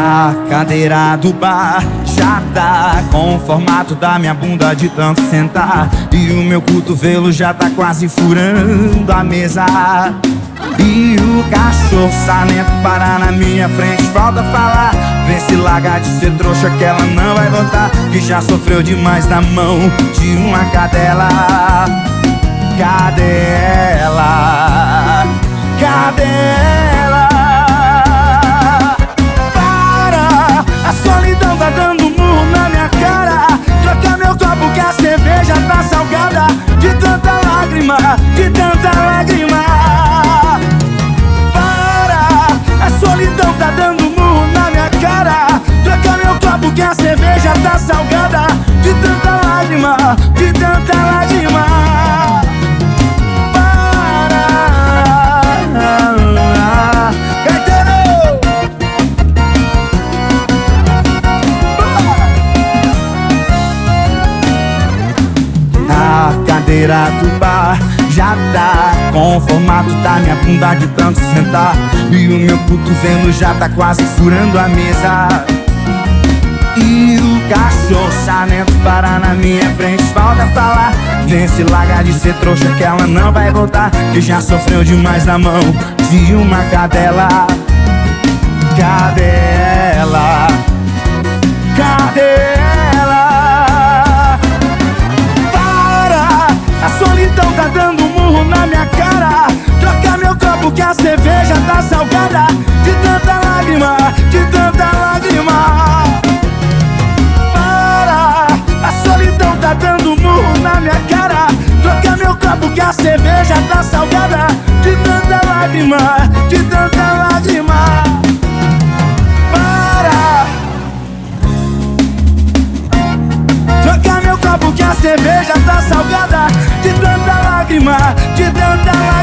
A cadeira do bar já tá com o formato da minha bunda de tanto sentar. E o meu cotovelo já tá quase furando a mesa. E o cachorro salento parar na minha frente Falta falar, vê se larga de ser trouxa que ela não vai voltar Que já sofreu demais na mão de uma cadela. Cadê ela? Que a cerveja tá salgada De tanta lágrima, de tanta lágrima. A cadeira do bar já tá com o formato da minha bunda de tanto sentar. E o meu cotovelo já tá quase furando a mesa minha frente Falta falar, vem se larga de ser trouxa que ela não vai voltar Que já sofreu demais na mão de uma cadela Cadê ela? Cadê ela? Para! A solidão tá dando um murro na minha cara Troca meu copo que a cerveja tá salgada Troca meu copo que a cerveja tá salgada De tanta lágrima, de tanta lágrima Para! Troca meu copo que a cerveja tá salgada De tanta lágrima, de tanta lágrima